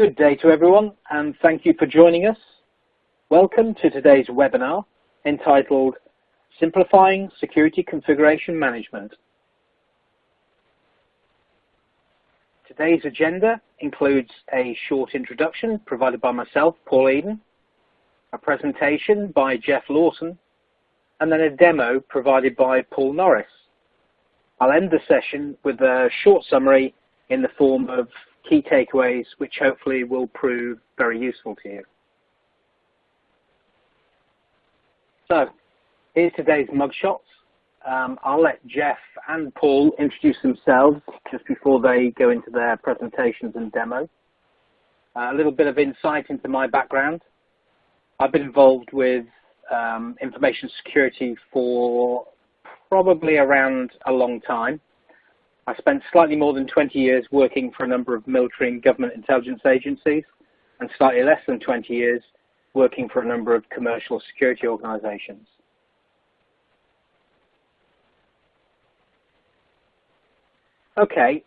Good day to everyone, and thank you for joining us. Welcome to today's webinar entitled Simplifying Security Configuration Management. Today's agenda includes a short introduction provided by myself, Paul Eden, a presentation by Jeff Lawson, and then a demo provided by Paul Norris. I'll end the session with a short summary in the form of key takeaways, which hopefully will prove very useful to you. So, here's today's mugshots. Um, I'll let Jeff and Paul introduce themselves just before they go into their presentations and demo. Uh, a little bit of insight into my background. I've been involved with um, information security for probably around a long time. I spent slightly more than 20 years working for a number of military and government intelligence agencies, and slightly less than 20 years working for a number of commercial security organizations. Okay,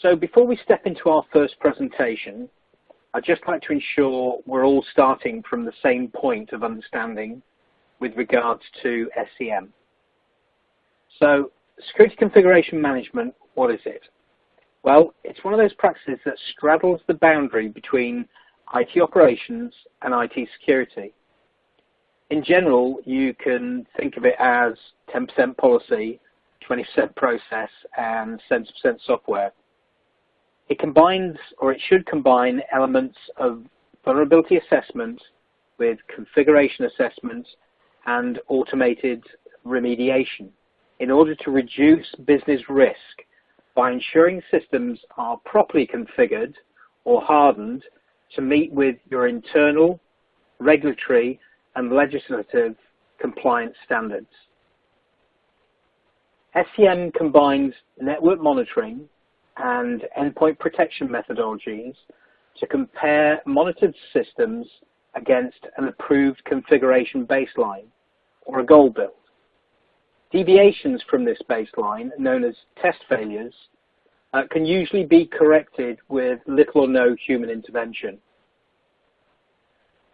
so before we step into our first presentation, I'd just like to ensure we're all starting from the same point of understanding with regards to SCM. So security configuration management, what is it? Well, it's one of those practices that straddles the boundary between IT operations and IT security. In general, you can think of it as 10% policy, 20% process, and 70% software. It combines, or it should combine, elements of vulnerability assessment with configuration assessment and automated remediation in order to reduce business risk by ensuring systems are properly configured or hardened to meet with your internal, regulatory, and legislative compliance standards. SCM combines network monitoring and endpoint protection methodologies to compare monitored systems against an approved configuration baseline or a gold build. Deviations from this baseline, known as test failures, uh, can usually be corrected with little or no human intervention.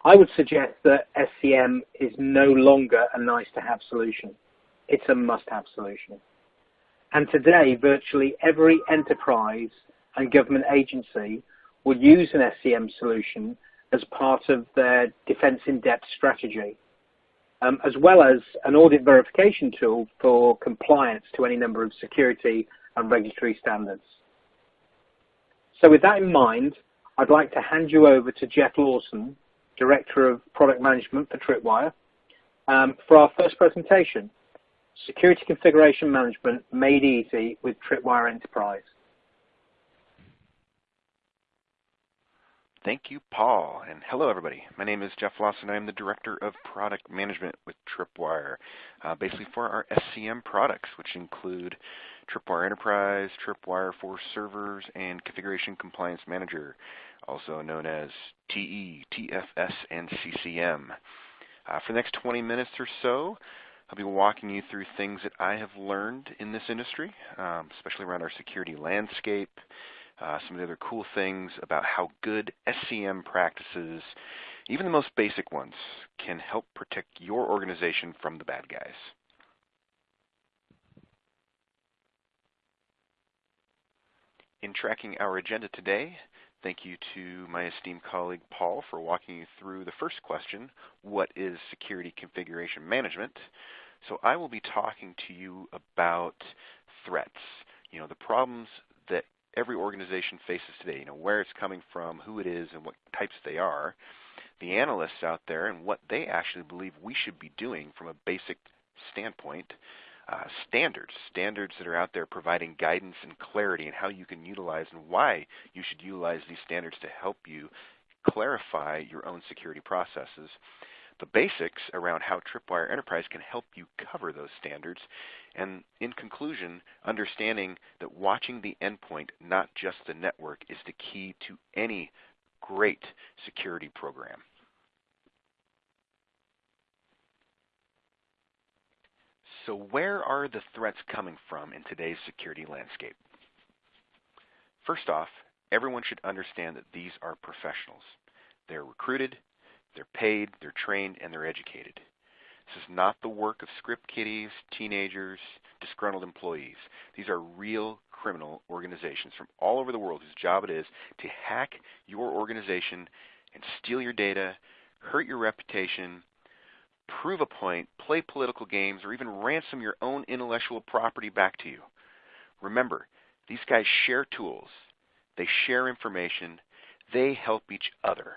I would suggest that SCM is no longer a nice-to-have solution. It's a must-have solution. And today, virtually every enterprise and government agency will use an SCM solution as part of their defense in-depth strategy um, as well as an audit verification tool for compliance to any number of security and regulatory standards. So with that in mind, I'd like to hand you over to Jeff Lawson, Director of Product Management for Tripwire, um, for our first presentation, Security Configuration Management Made Easy with Tripwire Enterprise. Thank you, Paul. And hello, everybody. My name is Jeff Lawson. I'm the Director of Product Management with Tripwire, uh, basically for our SCM products, which include Tripwire Enterprise, Tripwire for Servers, and Configuration Compliance Manager, also known as TE, TFS, and CCM. Uh, for the next 20 minutes or so, I'll be walking you through things that I have learned in this industry, um, especially around our security landscape, uh, some of the other cool things about how good SCM practices, even the most basic ones, can help protect your organization from the bad guys. In tracking our agenda today, thank you to my esteemed colleague Paul for walking you through the first question, what is security configuration management? So I will be talking to you about threats, you know, the problems that every organization faces today, you know, where it's coming from, who it is, and what types they are, the analysts out there and what they actually believe we should be doing from a basic standpoint, uh, standards, standards that are out there providing guidance and clarity and how you can utilize and why you should utilize these standards to help you clarify your own security processes the basics around how Tripwire Enterprise can help you cover those standards, and in conclusion, understanding that watching the endpoint, not just the network, is the key to any great security program. So where are the threats coming from in today's security landscape? First off, everyone should understand that these are professionals. They're recruited, they're paid, they're trained, and they're educated. This is not the work of script kiddies, teenagers, disgruntled employees. These are real criminal organizations from all over the world whose job it is to hack your organization and steal your data, hurt your reputation, prove a point, play political games, or even ransom your own intellectual property back to you. Remember, these guys share tools, they share information, they help each other.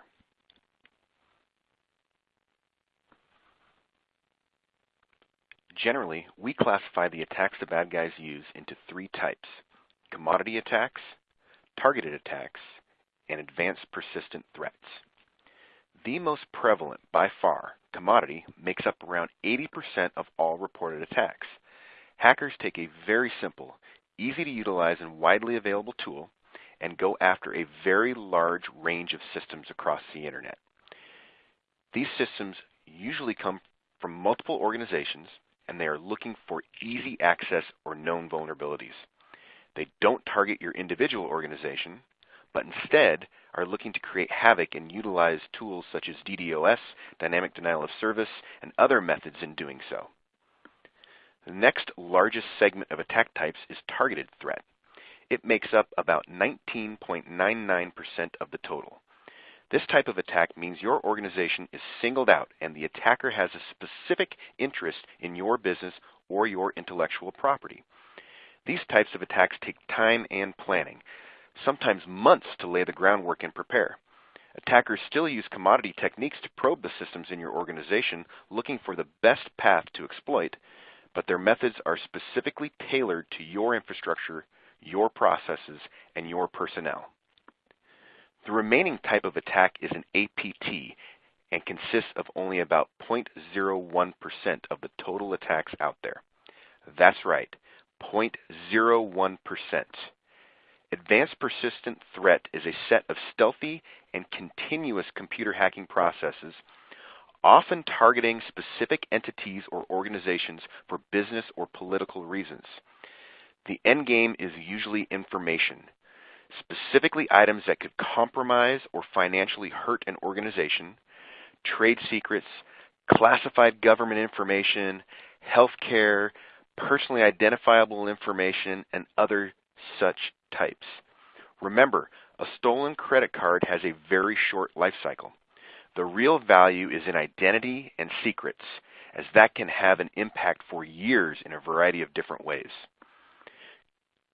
Generally, we classify the attacks the bad guys use into three types commodity attacks, targeted attacks, and advanced persistent threats. The most prevalent, by far, commodity makes up around 80% of all reported attacks. Hackers take a very simple, easy to utilize, and widely available tool and go after a very large range of systems across the internet. These systems usually come from multiple organizations and they are looking for easy access or known vulnerabilities. They don't target your individual organization, but instead are looking to create havoc and utilize tools such as DDoS, dynamic denial of service, and other methods in doing so. The next largest segment of attack types is targeted threat. It makes up about 19.99% of the total. This type of attack means your organization is singled out and the attacker has a specific interest in your business or your intellectual property. These types of attacks take time and planning, sometimes months to lay the groundwork and prepare. Attackers still use commodity techniques to probe the systems in your organization, looking for the best path to exploit, but their methods are specifically tailored to your infrastructure, your processes, and your personnel. The remaining type of attack is an APT and consists of only about 0.01% of the total attacks out there. That's right, 0.01%. Advanced Persistent Threat is a set of stealthy and continuous computer hacking processes, often targeting specific entities or organizations for business or political reasons. The end game is usually information, specifically items that could compromise or financially hurt an organization, trade secrets, classified government information, healthcare, personally identifiable information, and other such types. Remember, a stolen credit card has a very short life cycle. The real value is in identity and secrets, as that can have an impact for years in a variety of different ways.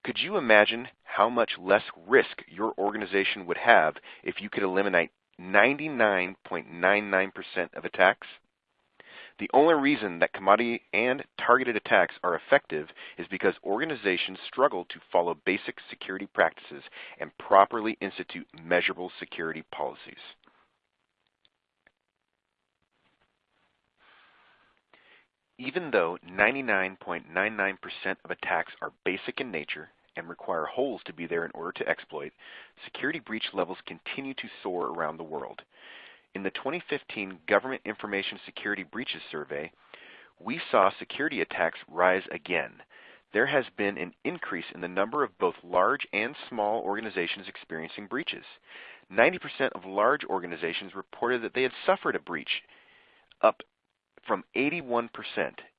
Could you imagine how much less risk your organization would have if you could eliminate 99.99% of attacks? The only reason that commodity and targeted attacks are effective is because organizations struggle to follow basic security practices and properly institute measurable security policies. Even though 99.99% of attacks are basic in nature and require holes to be there in order to exploit, security breach levels continue to soar around the world. In the 2015 Government Information Security Breaches Survey, we saw security attacks rise again. There has been an increase in the number of both large and small organizations experiencing breaches. 90% of large organizations reported that they had suffered a breach, up from 81%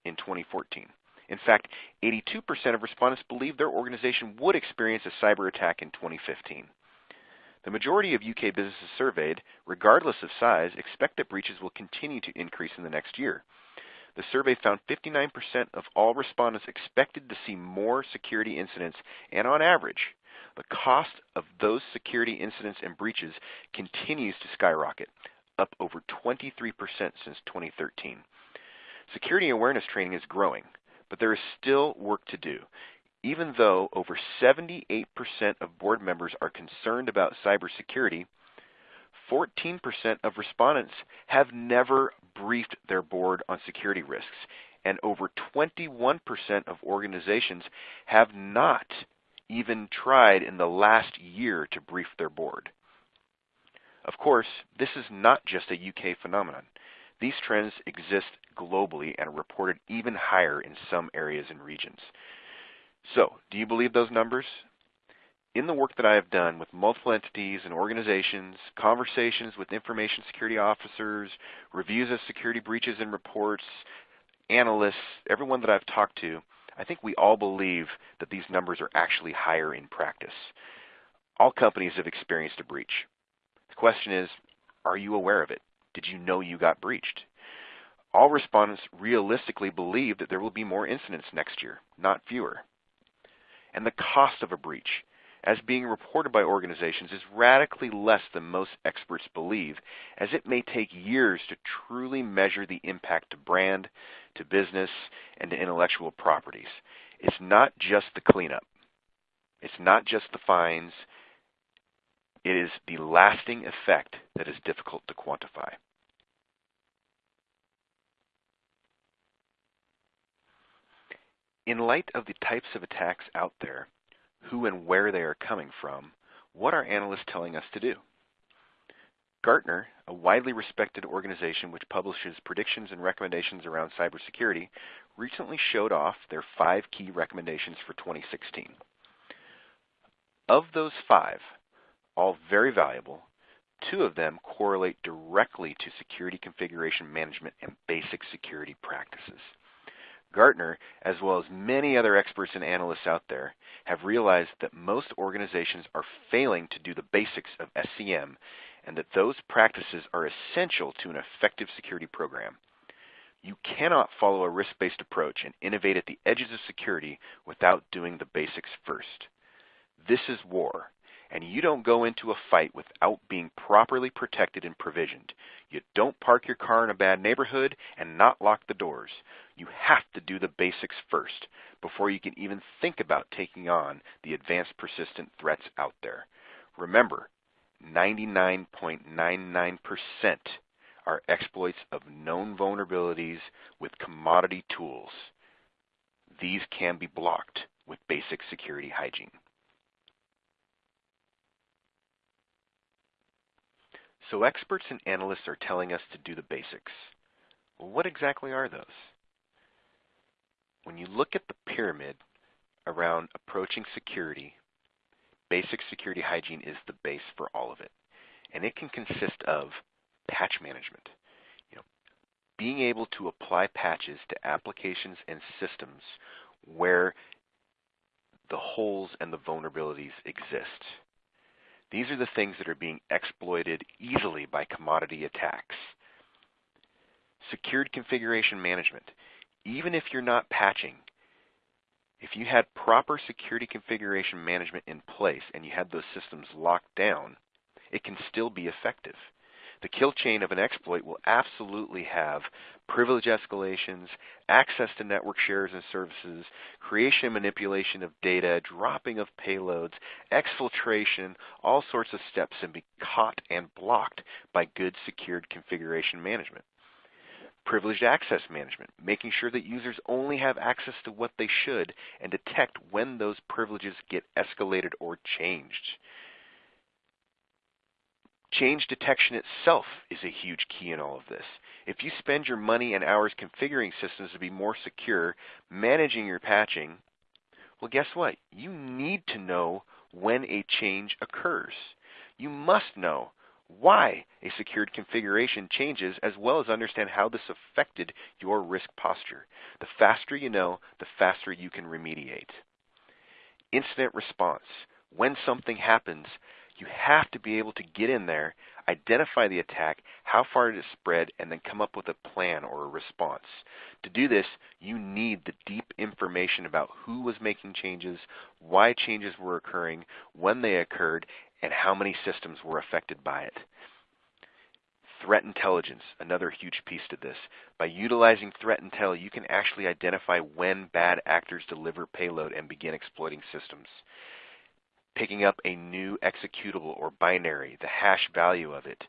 in 2014. In fact, 82% of respondents believe their organization would experience a cyber attack in 2015. The majority of UK businesses surveyed, regardless of size, expect that breaches will continue to increase in the next year. The survey found 59% of all respondents expected to see more security incidents, and on average, the cost of those security incidents and breaches continues to skyrocket, up over 23% since 2013. Security awareness training is growing, but there is still work to do. Even though over 78% of board members are concerned about cybersecurity, 14% of respondents have never briefed their board on security risks, and over 21% of organizations have not even tried in the last year to brief their board. Of course, this is not just a UK phenomenon. These trends exist globally and are reported even higher in some areas and regions. So, do you believe those numbers? in the work that I have done with multiple entities and organizations, conversations with information security officers, reviews of security breaches and reports, analysts, everyone that I've talked to, I think we all believe that these numbers are actually higher in practice. All companies have experienced a breach. The question is, are you aware of it? Did you know you got breached? All respondents realistically believe that there will be more incidents next year, not fewer. And the cost of a breach, as being reported by organizations, is radically less than most experts believe, as it may take years to truly measure the impact to brand, to business, and to intellectual properties. It's not just the cleanup. It's not just the fines. It is the lasting effect that is difficult to quantify. In light of the types of attacks out there, who and where they are coming from, what are analysts telling us to do? Gartner, a widely respected organization which publishes predictions and recommendations around cybersecurity, recently showed off their five key recommendations for 2016. Of those five, all very valuable, two of them correlate directly to security configuration management and basic security practices. Gartner, as well as many other experts and analysts out there, have realized that most organizations are failing to do the basics of SCM and that those practices are essential to an effective security program. You cannot follow a risk-based approach and innovate at the edges of security without doing the basics first. This is war, and you don't go into a fight without being properly protected and provisioned. You don't park your car in a bad neighborhood and not lock the doors. You have to do the basics first before you can even think about taking on the advanced persistent threats out there. Remember, 99.99% are exploits of known vulnerabilities with commodity tools. These can be blocked with basic security hygiene. So experts and analysts are telling us to do the basics. Well, what exactly are those? When you look at the pyramid around approaching security, basic security hygiene is the base for all of it. And it can consist of patch management. You know, being able to apply patches to applications and systems where the holes and the vulnerabilities exist. These are the things that are being exploited easily by commodity attacks. Secured configuration management. Even if you're not patching, if you had proper security configuration management in place and you had those systems locked down, it can still be effective. The kill chain of an exploit will absolutely have privilege escalations, access to network shares and services, creation and manipulation of data, dropping of payloads, exfiltration, all sorts of steps and be caught and blocked by good secured configuration management. Privileged access management, making sure that users only have access to what they should and detect when those privileges get escalated or changed. Change detection itself is a huge key in all of this. If you spend your money and hours configuring systems to be more secure, managing your patching, well, guess what? You need to know when a change occurs. You must know why a secured configuration changes as well as understand how this affected your risk posture. The faster you know, the faster you can remediate. Incident response. When something happens, you have to be able to get in there, identify the attack, how far it spread, and then come up with a plan or a response. To do this, you need the deep information about who was making changes, why changes were occurring, when they occurred, and how many systems were affected by it. Threat intelligence, another huge piece to this. By utilizing threat intel, you can actually identify when bad actors deliver payload and begin exploiting systems picking up a new executable or binary, the hash value of it,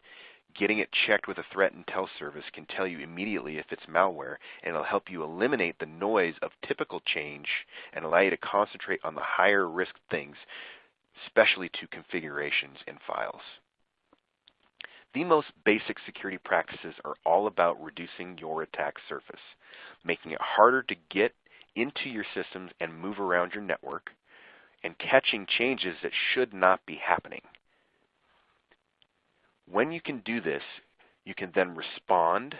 getting it checked with a threat intel service can tell you immediately if it's malware, and it'll help you eliminate the noise of typical change and allow you to concentrate on the higher risk things, especially to configurations and files. The most basic security practices are all about reducing your attack surface, making it harder to get into your systems and move around your network, and catching changes that should not be happening. When you can do this, you can then respond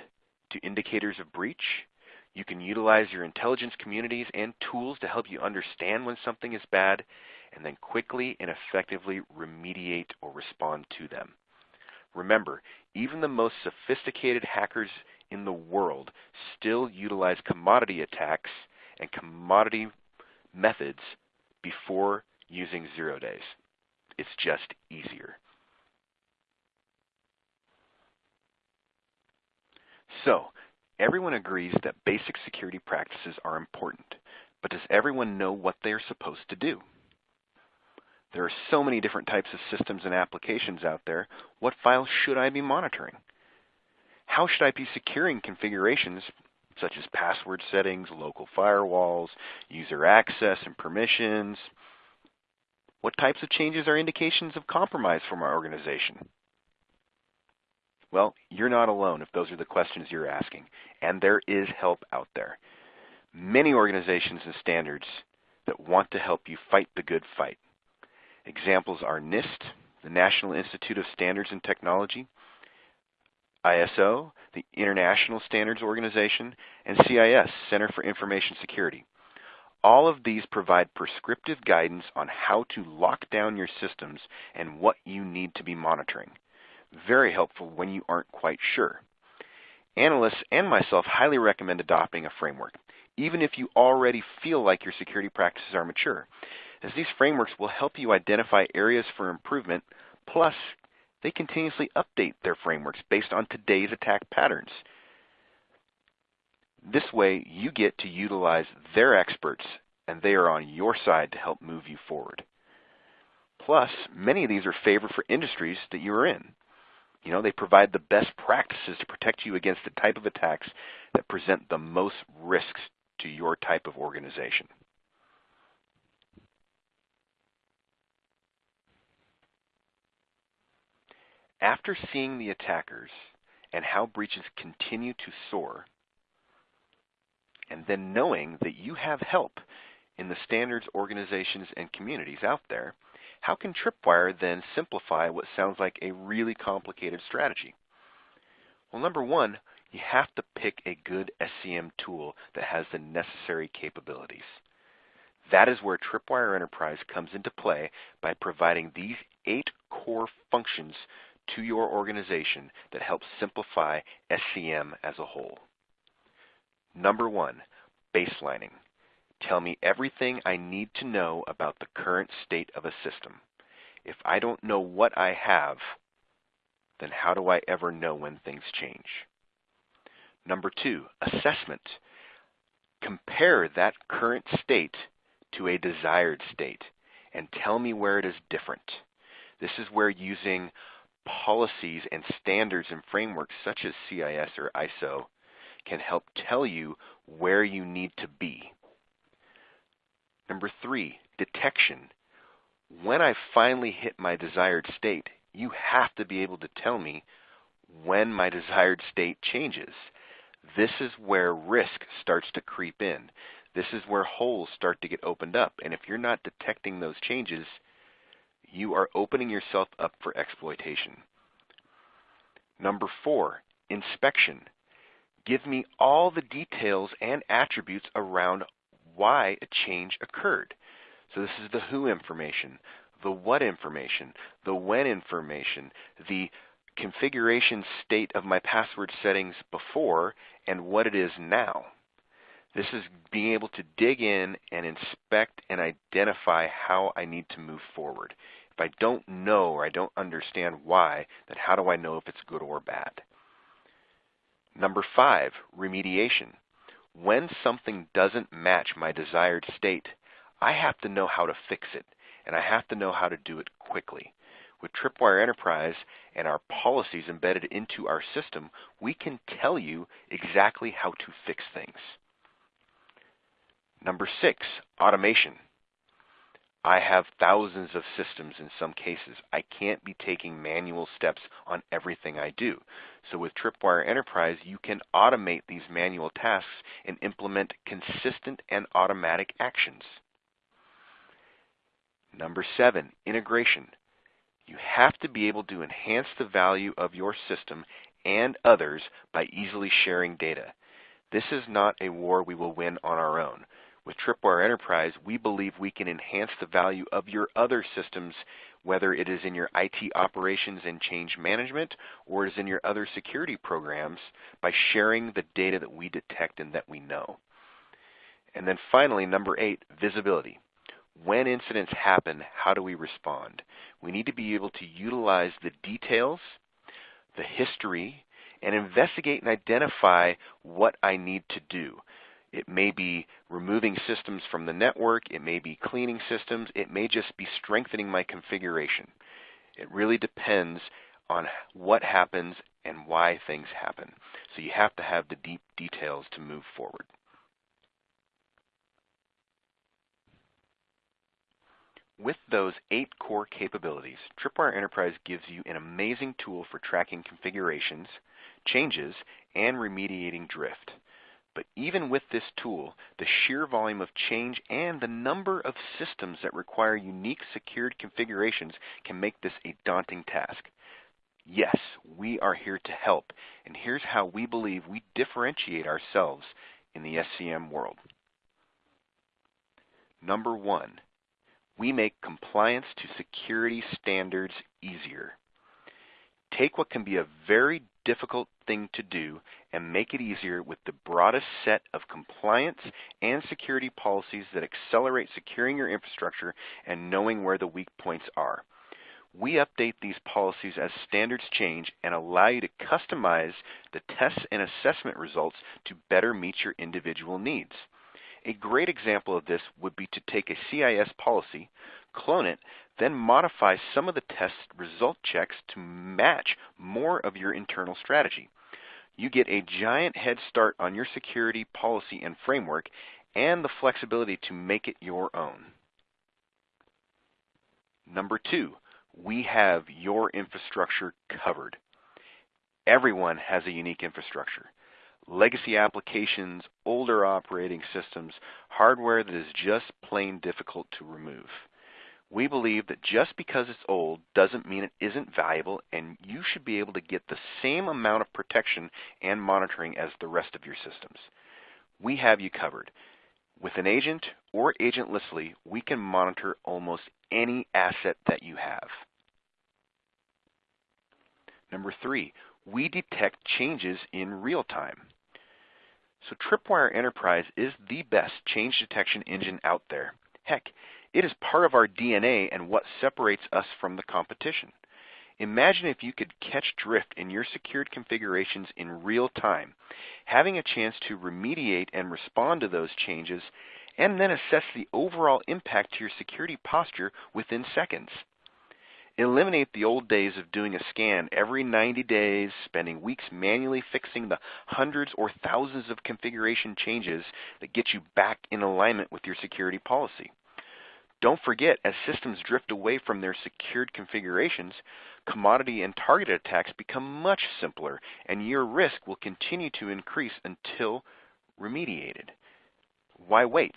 to indicators of breach. You can utilize your intelligence communities and tools to help you understand when something is bad, and then quickly and effectively remediate or respond to them. Remember, even the most sophisticated hackers in the world still utilize commodity attacks and commodity methods before using zero days. It's just easier. So, everyone agrees that basic security practices are important, but does everyone know what they are supposed to do? There are so many different types of systems and applications out there. What files should I be monitoring? How should I be securing configurations such as password settings, local firewalls, user access and permissions? What types of changes are indications of compromise from our organization? Well, you're not alone if those are the questions you're asking, and there is help out there. Many organizations and standards that want to help you fight the good fight. Examples are NIST, the National Institute of Standards and Technology, ISO, the International Standards Organization, and CIS, Center for Information Security. All of these provide prescriptive guidance on how to lock down your systems and what you need to be monitoring. Very helpful when you aren't quite sure. Analysts and myself highly recommend adopting a framework, even if you already feel like your security practices are mature as these frameworks will help you identify areas for improvement, plus they continuously update their frameworks based on today's attack patterns. This way, you get to utilize their experts, and they are on your side to help move you forward. Plus, many of these are favored for industries that you are in. You know, they provide the best practices to protect you against the type of attacks that present the most risks to your type of organization. After seeing the attackers and how breaches continue to soar, and then knowing that you have help in the standards organizations and communities out there, how can Tripwire then simplify what sounds like a really complicated strategy? Well, number one, you have to pick a good SCM tool that has the necessary capabilities. That is where Tripwire Enterprise comes into play by providing these eight core functions to your organization that helps simplify SCM as a whole. Number one, baselining. Tell me everything I need to know about the current state of a system. If I don't know what I have, then how do I ever know when things change? Number two, assessment. Compare that current state to a desired state and tell me where it is different. This is where using policies and standards and frameworks such as CIS or ISO can help tell you where you need to be. Number three, detection. When I finally hit my desired state, you have to be able to tell me when my desired state changes. This is where risk starts to creep in. This is where holes start to get opened up. And if you're not detecting those changes, you are opening yourself up for exploitation. Number four, inspection. Give me all the details and attributes around why a change occurred. So this is the who information, the what information, the when information, the configuration state of my password settings before and what it is now. This is being able to dig in and inspect and identify how I need to move forward. If I don't know or I don't understand why, then how do I know if it's good or bad? Number five, remediation. When something doesn't match my desired state, I have to know how to fix it, and I have to know how to do it quickly. With Tripwire Enterprise and our policies embedded into our system, we can tell you exactly how to fix things. Number six, automation. I have thousands of systems in some cases. I can't be taking manual steps on everything I do. So with Tripwire Enterprise, you can automate these manual tasks and implement consistent and automatic actions. Number seven, integration. You have to be able to enhance the value of your system and others by easily sharing data. This is not a war we will win on our own. With Tripwire Enterprise, we believe we can enhance the value of your other systems, whether it is in your IT operations and change management or it is in your other security programs, by sharing the data that we detect and that we know. And then finally, number eight, visibility. When incidents happen, how do we respond? We need to be able to utilize the details, the history, and investigate and identify what I need to do. It may be removing systems from the network. It may be cleaning systems. It may just be strengthening my configuration. It really depends on what happens and why things happen. So you have to have the deep details to move forward. With those eight core capabilities, Tripwire Enterprise gives you an amazing tool for tracking configurations, changes, and remediating drift. But even with this tool, the sheer volume of change and the number of systems that require unique secured configurations can make this a daunting task. Yes, we are here to help, and here's how we believe we differentiate ourselves in the SCM world. Number one, we make compliance to security standards easier. Take what can be a very difficult thing to do and make it easier with the broadest set of compliance and security policies that accelerate securing your infrastructure and knowing where the weak points are. We update these policies as standards change and allow you to customize the tests and assessment results to better meet your individual needs. A great example of this would be to take a CIS policy, clone it, then modify some of the test result checks to match more of your internal strategy. You get a giant head start on your security policy and framework and the flexibility to make it your own. Number two, we have your infrastructure covered. Everyone has a unique infrastructure. Legacy applications, older operating systems, hardware that is just plain difficult to remove. We believe that just because it's old doesn't mean it isn't valuable, and you should be able to get the same amount of protection and monitoring as the rest of your systems. We have you covered. With an agent or agentlessly, we can monitor almost any asset that you have. Number three, we detect changes in real time. So Tripwire Enterprise is the best change detection engine out there. Heck, it is part of our DNA and what separates us from the competition. Imagine if you could catch drift in your secured configurations in real time, having a chance to remediate and respond to those changes, and then assess the overall impact to your security posture within seconds. Eliminate the old days of doing a scan every 90 days, spending weeks manually fixing the hundreds or thousands of configuration changes that get you back in alignment with your security policy. Don't forget, as systems drift away from their secured configurations, commodity and targeted attacks become much simpler, and your risk will continue to increase until remediated. Why wait?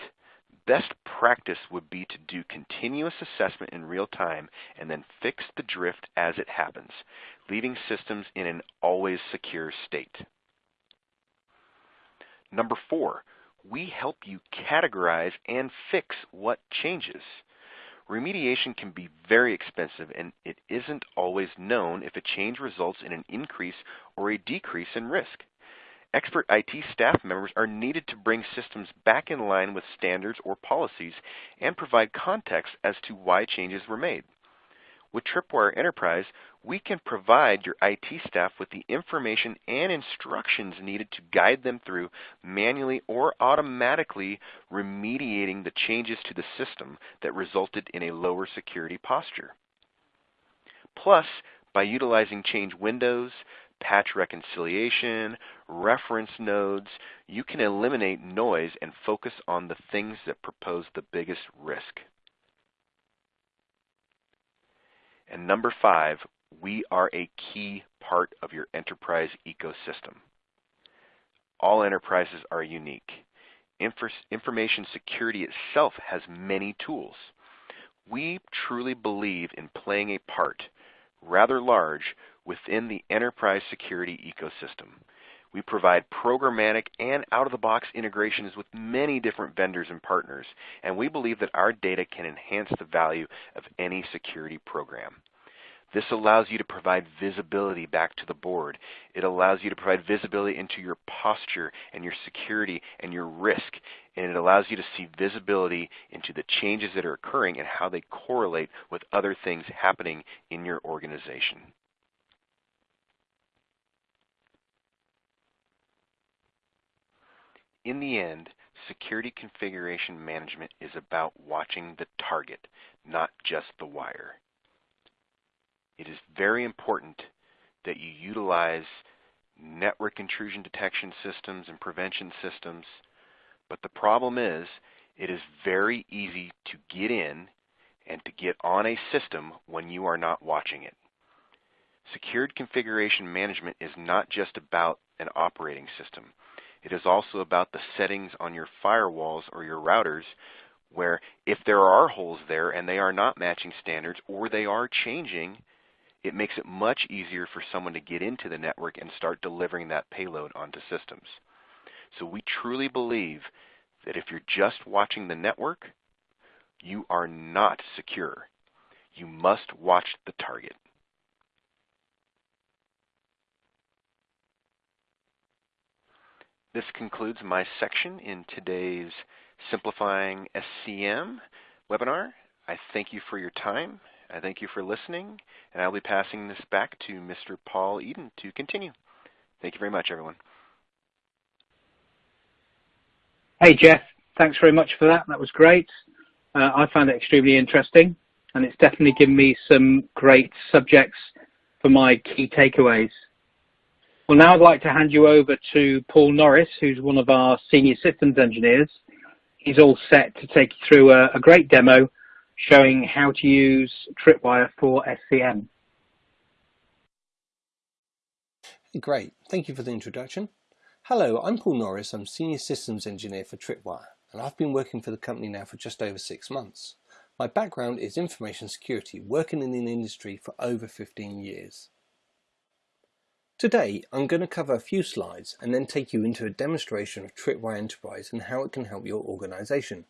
Best practice would be to do continuous assessment in real time and then fix the drift as it happens, leaving systems in an always secure state. Number four, we help you categorize and fix what changes. Remediation can be very expensive and it isn't always known if a change results in an increase or a decrease in risk. Expert IT staff members are needed to bring systems back in line with standards or policies and provide context as to why changes were made. With Tripwire Enterprise, we can provide your IT staff with the information and instructions needed to guide them through manually or automatically remediating the changes to the system that resulted in a lower security posture. Plus, by utilizing change windows, patch reconciliation, reference nodes, you can eliminate noise and focus on the things that propose the biggest risk. And number five, we are a key part of your enterprise ecosystem. All enterprises are unique. information security itself has many tools. We truly believe in playing a part, rather large, within the enterprise security ecosystem. We provide programmatic and out-of-the-box integrations with many different vendors and partners, and we believe that our data can enhance the value of any security program. This allows you to provide visibility back to the board. It allows you to provide visibility into your posture and your security and your risk. And it allows you to see visibility into the changes that are occurring and how they correlate with other things happening in your organization. In the end, security configuration management is about watching the target, not just the wire. It is very important that you utilize network intrusion detection systems and prevention systems, but the problem is it is very easy to get in and to get on a system when you are not watching it. Secured configuration management is not just about an operating system. It is also about the settings on your firewalls or your routers where if there are holes there and they are not matching standards or they are changing, it makes it much easier for someone to get into the network and start delivering that payload onto systems. So we truly believe that if you're just watching the network, you are not secure. You must watch the target. This concludes my section in today's Simplifying SCM webinar. I thank you for your time. I thank you for listening, and I'll be passing this back to Mr. Paul Eden to continue. Thank you very much, everyone. Hey, Jeff. Thanks very much for that. That was great. Uh, I found it extremely interesting, and it's definitely given me some great subjects for my key takeaways. Well, now I'd like to hand you over to Paul Norris, who's one of our senior systems engineers. He's all set to take you through a, a great demo showing how to use Tripwire for SCM. Great, thank you for the introduction. Hello, I'm Paul Norris, I'm Senior Systems Engineer for Tripwire, and I've been working for the company now for just over six months. My background is information security, working in the industry for over 15 years. Today, I'm going to cover a few slides and then take you into a demonstration of Tripwire Enterprise and how it can help your organization.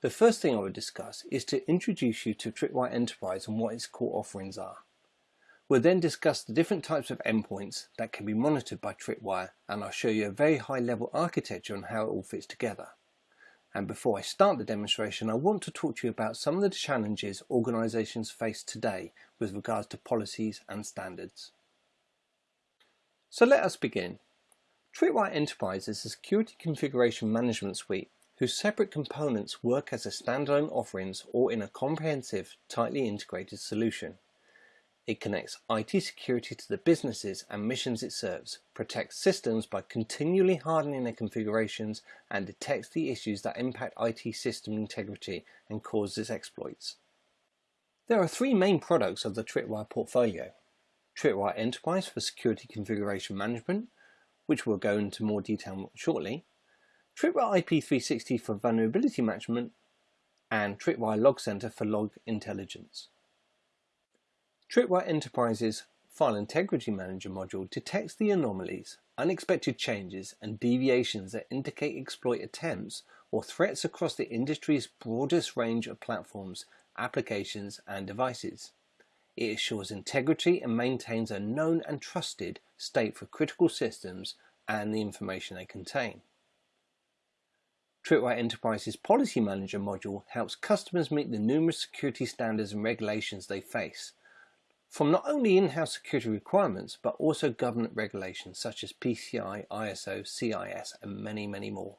The first thing I would discuss is to introduce you to Tripwire Enterprise and what its core offerings are. We'll then discuss the different types of endpoints that can be monitored by Tripwire and I'll show you a very high level architecture on how it all fits together. And before I start the demonstration, I want to talk to you about some of the challenges organizations face today with regards to policies and standards. So let us begin. Tripwire Enterprise is a security configuration management suite whose separate components work as a standalone offerings or in a comprehensive, tightly integrated solution. It connects IT security to the businesses and missions it serves, protects systems by continually hardening their configurations, and detects the issues that impact IT system integrity and causes exploits. There are three main products of the Tripwire portfolio. Tripwire Enterprise for security configuration management, which we'll go into more detail shortly, Tripwire IP360 for vulnerability management, and Tripwire Log Center for log intelligence. Tripwire Enterprise's File Integrity Manager module detects the anomalies, unexpected changes, and deviations that indicate exploit attempts or threats across the industry's broadest range of platforms, applications, and devices. It assures integrity and maintains a known and trusted state for critical systems and the information they contain. Tripwire Enterprise's Policy Manager module helps customers meet the numerous security standards and regulations they face, from not only in-house security requirements, but also government regulations such as PCI, ISO, CIS, and many, many more.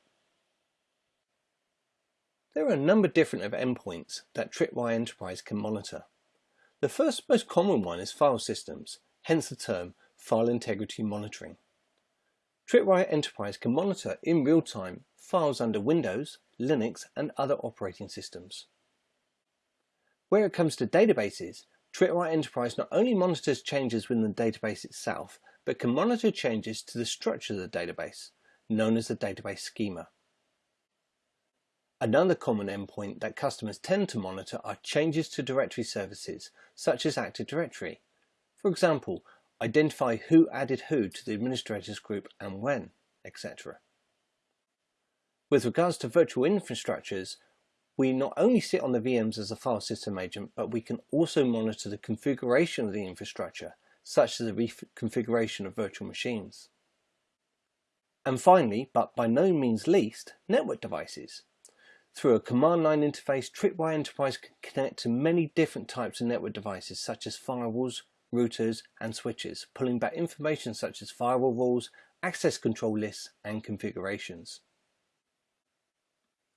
There are a number different of endpoints that Tripwire Enterprise can monitor. The first most common one is file systems, hence the term file integrity monitoring. Tripwire Enterprise can monitor in real time files under Windows, Linux and other operating systems. Where it comes to databases, Tripwire Enterprise not only monitors changes within the database itself, but can monitor changes to the structure of the database, known as the database schema. Another common endpoint that customers tend to monitor are changes to directory services, such as Active Directory. For example, identify who added who to the administrators group and when, etc. With regards to virtual infrastructures, we not only sit on the VMs as a file system agent, but we can also monitor the configuration of the infrastructure, such as the reconfiguration of virtual machines. And finally, but by no means least, network devices. Through a command line interface, Tripwire Enterprise can connect to many different types of network devices such as firewalls, routers and switches, pulling back information such as firewall rules, access control lists and configurations.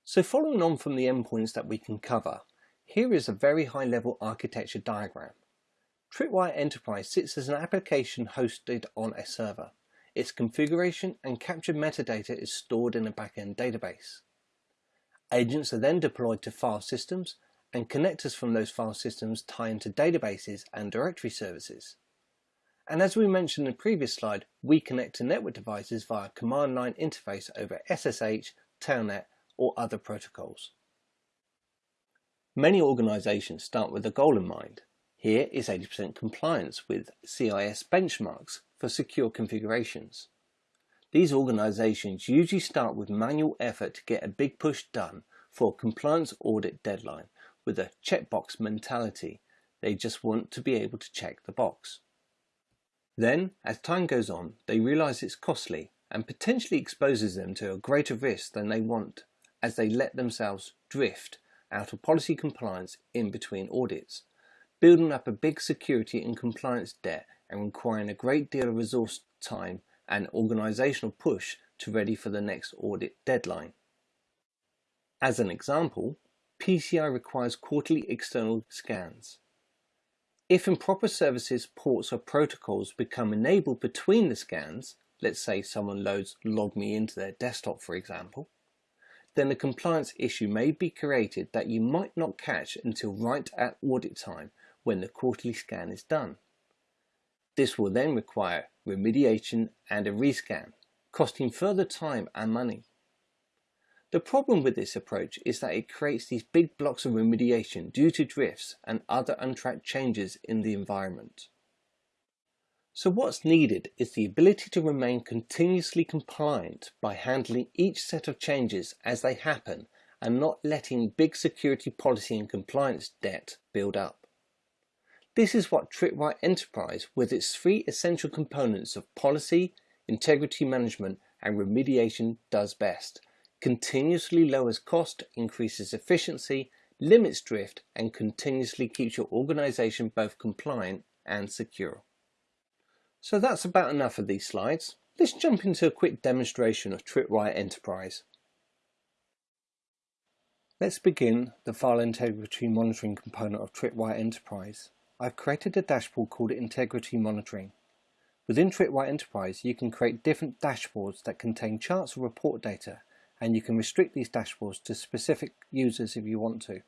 So following on from the endpoints that we can cover, here is a very high level architecture diagram. Tripwire Enterprise sits as an application hosted on a server. Its configuration and captured metadata is stored in a backend database. Agents are then deployed to file systems and connectors from those file systems tie into databases and directory services. And as we mentioned in the previous slide, we connect to network devices via command line interface over SSH, Telnet or other protocols. Many organizations start with a goal in mind. Here is 80% compliance with CIS benchmarks for secure configurations. These organizations usually start with manual effort to get a big push done for a compliance audit deadline with a checkbox mentality. They just want to be able to check the box. Then, as time goes on, they realize it's costly and potentially exposes them to a greater risk than they want as they let themselves drift out of policy compliance in between audits, building up a big security and compliance debt and requiring a great deal of resource time and organizational push to ready for the next audit deadline. As an example, PCI requires quarterly external scans. If improper services, ports or protocols become enabled between the scans, let's say someone loads LogMeIn to their desktop for example, then a compliance issue may be created that you might not catch until right at audit time when the quarterly scan is done. This will then require remediation and a rescan, costing further time and money. The problem with this approach is that it creates these big blocks of remediation due to drifts and other untracked changes in the environment. So what's needed is the ability to remain continuously compliant by handling each set of changes as they happen and not letting big security policy and compliance debt build up. This is what Tripwire Enterprise, with its three essential components of policy, integrity management, and remediation does best. Continuously lowers cost, increases efficiency, limits drift, and continuously keeps your organization both compliant and secure. So that's about enough of these slides. Let's jump into a quick demonstration of Tripwire Enterprise. Let's begin the file integrity monitoring component of Tripwire Enterprise. I've created a dashboard called Integrity Monitoring. Within Tripwire Enterprise, you can create different dashboards that contain charts or report data, and you can restrict these dashboards to specific users if you want to.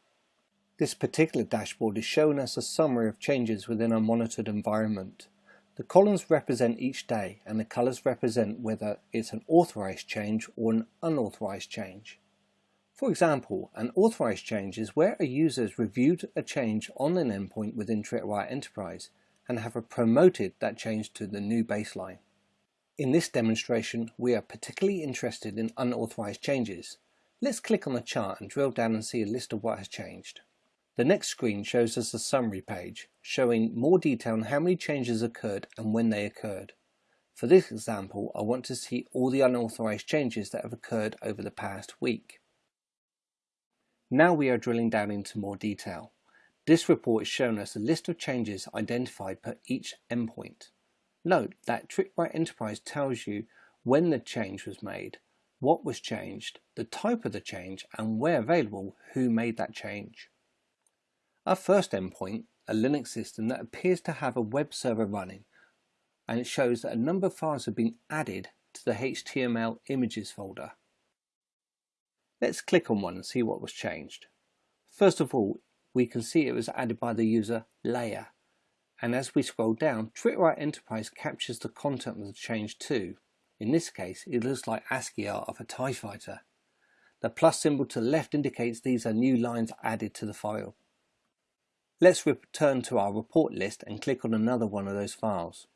This particular dashboard is showing us a summary of changes within our monitored environment. The columns represent each day, and the colors represent whether it's an authorized change or an unauthorized change. For example, an authorized change is where a user has reviewed a change on an endpoint within Tripwire Enterprise and have promoted that change to the new baseline. In this demonstration, we are particularly interested in unauthorized changes. Let's click on the chart and drill down and see a list of what has changed. The next screen shows us a summary page, showing more detail on how many changes occurred and when they occurred. For this example, I want to see all the unauthorized changes that have occurred over the past week. Now we are drilling down into more detail. This report is showing us a list of changes identified per each endpoint. Note that Tripwire Enterprise tells you when the change was made, what was changed, the type of the change, and where available, who made that change. Our first endpoint, a Linux system that appears to have a web server running, and it shows that a number of files have been added to the HTML images folder. Let's click on one and see what was changed. First of all, we can see it was added by the user Leia. And as we scroll down, Tripwire Enterprise captures the content of the change too. In this case, it looks like ASCII art of a TIE fighter. The plus symbol to the left indicates these are new lines added to the file. Let's return to our report list and click on another one of those files.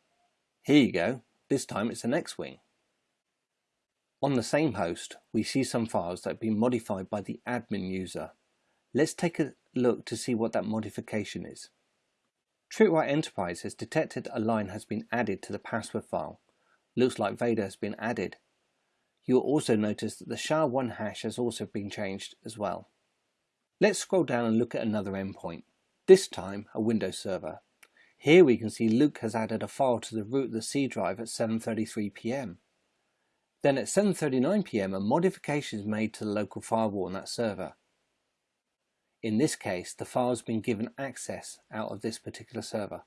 Here you go, this time it's an X-Wing. On the same host, we see some files that have been modified by the admin user. Let's take a look to see what that modification is. Tripwire Enterprise has detected a line has been added to the password file. Looks like Vader has been added. You'll also notice that the SHA-1 hash has also been changed as well. Let's scroll down and look at another endpoint, this time a Windows server. Here we can see Luke has added a file to the root of the C drive at 7.33pm. Then at 7.39pm a modification is made to the local firewall on that server. In this case, the file has been given access out of this particular server.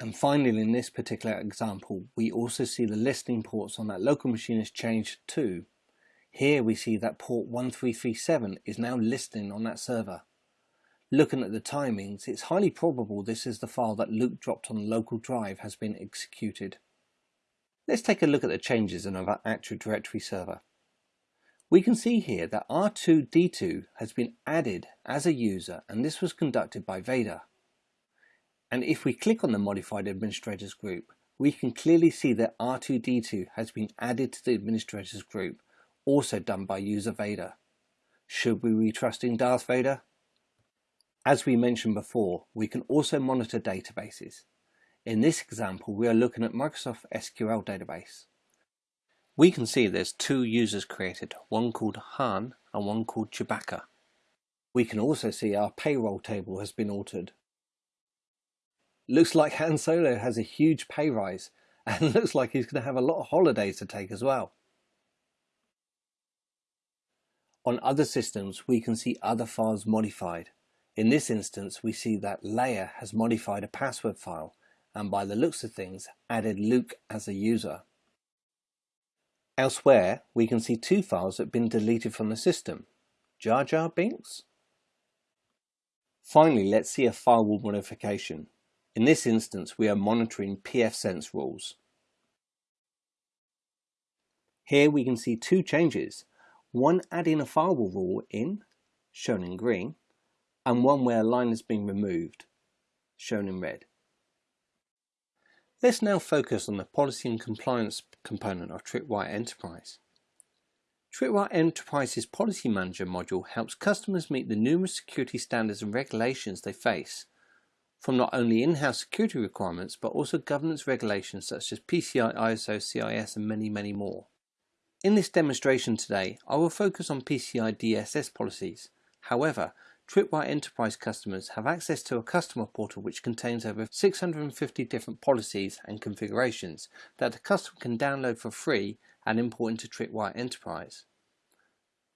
And finally, in this particular example, we also see the listening ports on that local machine has changed too. Here we see that port 1337 is now listening on that server. Looking at the timings, it's highly probable this is the file that Luke dropped on the local drive has been executed. Let's take a look at the changes in our Active Directory server. We can see here that R2D2 has been added as a user and this was conducted by Vader. And if we click on the Modified Administrators group, we can clearly see that R2D2 has been added to the Administrators group, also done by user Vader. Should we be trusting Darth Vader? As we mentioned before, we can also monitor databases. In this example, we are looking at Microsoft SQL database. We can see there's two users created, one called Han and one called Chewbacca. We can also see our payroll table has been altered. Looks like Han Solo has a huge pay rise and looks like he's going to have a lot of holidays to take as well. On other systems, we can see other files modified. In this instance, we see that Leia has modified a password file and by the looks of things added Luke as a user. Elsewhere, we can see two files that have been deleted from the system. Jar Jar Binks? Finally, let's see a firewall modification. In this instance, we are monitoring pfSense rules. Here we can see two changes, one adding a firewall rule in, shown in green, and one where a line has been removed, shown in red. Let's now focus on the policy and compliance component of Tripwire Enterprise. Tripwire Enterprise's Policy Manager module helps customers meet the numerous security standards and regulations they face, from not only in-house security requirements but also governance regulations such as PCI, ISO, CIS and many, many more. In this demonstration today, I will focus on PCI DSS policies. However, Tripwire Enterprise customers have access to a customer portal which contains over 650 different policies and configurations that the customer can download for free and import into Tripwire Enterprise.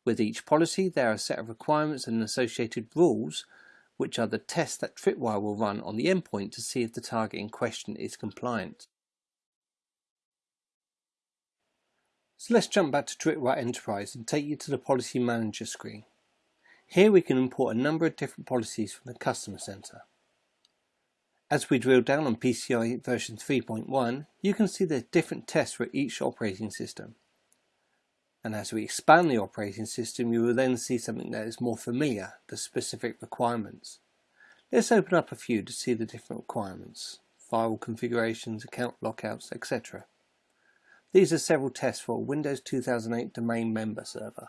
With each policy there are a set of requirements and associated rules which are the tests that Tripwire will run on the endpoint to see if the target in question is compliant. So let's jump back to Tripwire Enterprise and take you to the Policy Manager screen. Here we can import a number of different policies from the Customer Center. As we drill down on PCI version 3.1, you can see there's different tests for each operating system. And as we expand the operating system, you will then see something that is more familiar, the specific requirements. Let's open up a few to see the different requirements, firewall configurations, account lockouts, etc. These are several tests for a Windows 2008 domain member server.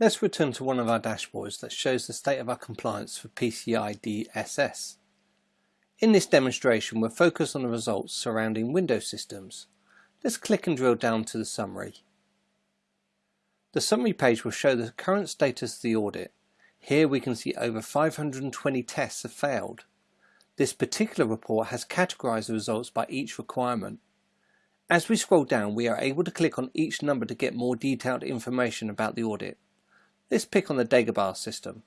Let's return to one of our dashboards that shows the state of our compliance for PCI DSS. In this demonstration we're focused on the results surrounding Windows systems. Let's click and drill down to the summary. The summary page will show the current status of the audit. Here we can see over 520 tests have failed. This particular report has categorized the results by each requirement. As we scroll down we are able to click on each number to get more detailed information about the audit. Let's pick on the Dagobah system.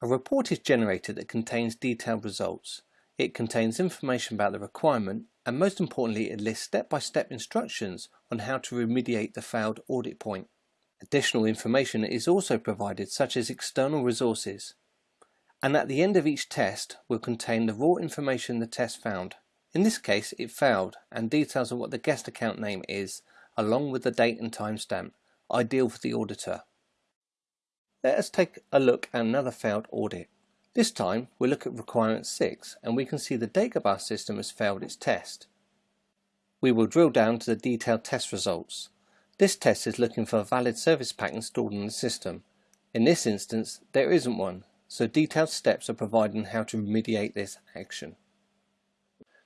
A report is generated that contains detailed results. It contains information about the requirement and most importantly it lists step-by-step -step instructions on how to remediate the failed audit point. Additional information is also provided such as external resources. and at the end of each test will contain the raw information the test found. In this case it failed and details of what the guest account name is along with the date and timestamp, ideal for the auditor. Let us take a look at another failed audit. This time we'll look at requirement 6 and we can see the Dagobah system has failed its test. We will drill down to the detailed test results. This test is looking for a valid service pack installed in the system. In this instance there isn't one so detailed steps are provided on how to remediate this action.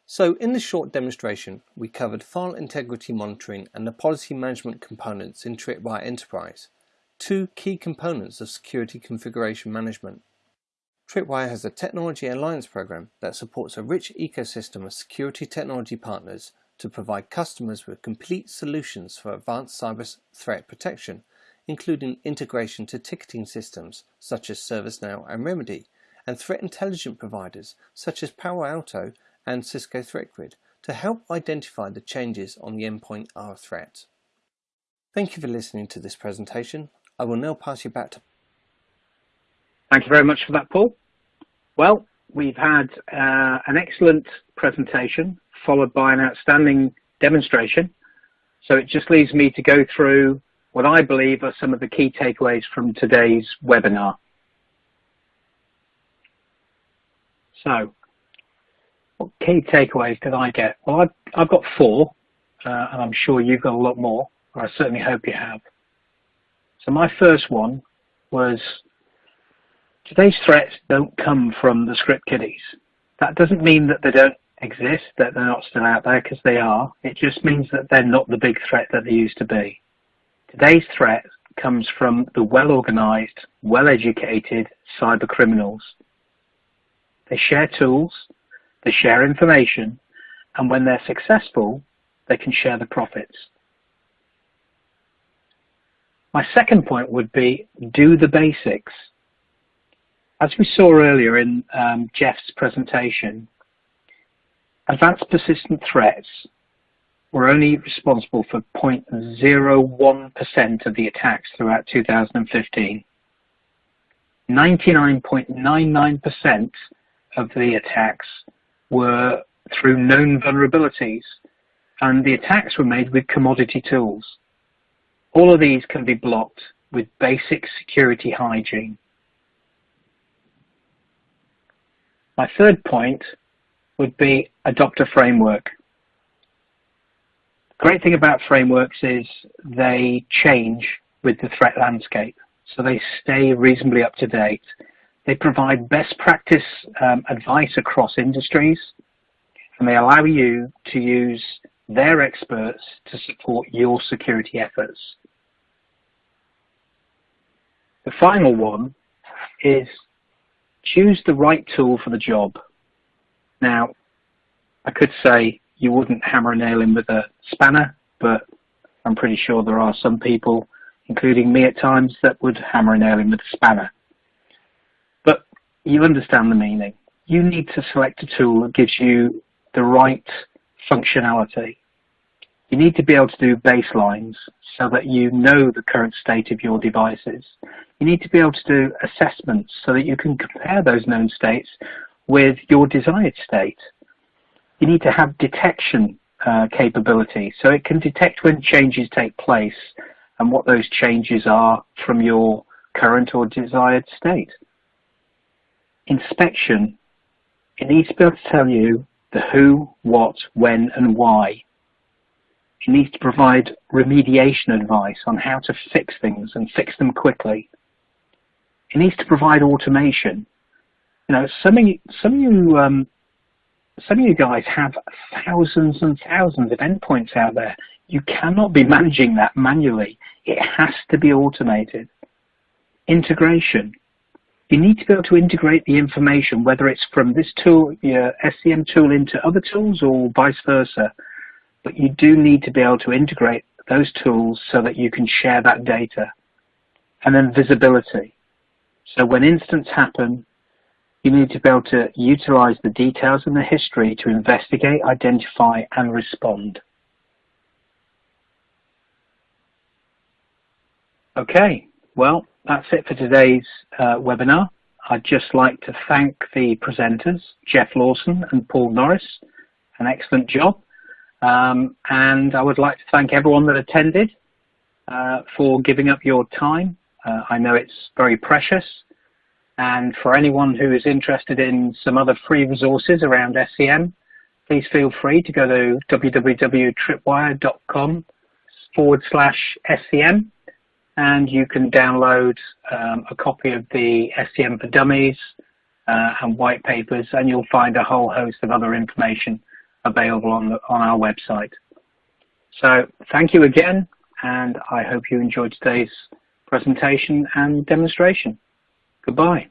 So in this short demonstration, we covered file integrity monitoring and the policy management components in Tripwire Enterprise, two key components of security configuration management. Tripwire has a technology alliance program that supports a rich ecosystem of security technology partners to provide customers with complete solutions for advanced cyber threat protection including integration to ticketing systems such as ServiceNow and Remedy, and threat intelligence providers such as Palo Alto and Cisco ThreatGrid to help identify the changes on the endpoint a threat. Thank you for listening to this presentation. I will now pass you back to Thank you very much for that, Paul. Well, we've had uh, an excellent presentation followed by an outstanding demonstration. So it just leaves me to go through what I believe are some of the key takeaways from today's webinar. So, what key takeaways did I get? Well, I've, I've got four, uh, and I'm sure you've got a lot more, or I certainly hope you have. So my first one was, today's threats don't come from the script kiddies. That doesn't mean that they don't exist, that they're not still out there, because they are. It just means that they're not the big threat that they used to be. Today's threat comes from the well-organized, well-educated cyber criminals. They share tools, they share information, and when they're successful, they can share the profits. My second point would be do the basics. As we saw earlier in um, Jeff's presentation, advanced persistent threats were only responsible for 0.01% of the attacks throughout 2015. 99.99% of the attacks were through known vulnerabilities, and the attacks were made with commodity tools. All of these can be blocked with basic security hygiene. My third point would be adopt a framework great thing about frameworks is they change with the threat landscape, so they stay reasonably up to date. They provide best practice um, advice across industries, and they allow you to use their experts to support your security efforts. The final one is choose the right tool for the job. Now, I could say you wouldn't hammer a nail in with a spanner, but I'm pretty sure there are some people, including me at times, that would hammer a nail in with a spanner. But you understand the meaning. You need to select a tool that gives you the right functionality. You need to be able to do baselines so that you know the current state of your devices. You need to be able to do assessments so that you can compare those known states with your desired state you need to have detection uh, capability. So it can detect when changes take place and what those changes are from your current or desired state. Inspection. It needs to be able to tell you the who, what, when and why. It needs to provide remediation advice on how to fix things and fix them quickly. It needs to provide automation. You know, some of you, some of you um, some of you guys have thousands and thousands of endpoints out there. You cannot be managing that manually. It has to be automated. Integration. You need to be able to integrate the information, whether it's from this tool, your SCM tool into other tools or vice versa. But you do need to be able to integrate those tools so that you can share that data. And then visibility. So when incidents happen, you need to be able to utilize the details and the history to investigate, identify, and respond. Okay, well, that's it for today's uh, webinar. I'd just like to thank the presenters, Jeff Lawson and Paul Norris. An excellent job. Um, and I would like to thank everyone that attended uh, for giving up your time. Uh, I know it's very precious. And for anyone who is interested in some other free resources around SCM, please feel free to go to www.tripwire.com forward slash SCM and you can download um, a copy of the SCM for Dummies uh, and white papers and you'll find a whole host of other information available on, the, on our website. So thank you again and I hope you enjoyed today's presentation and demonstration. Goodbye.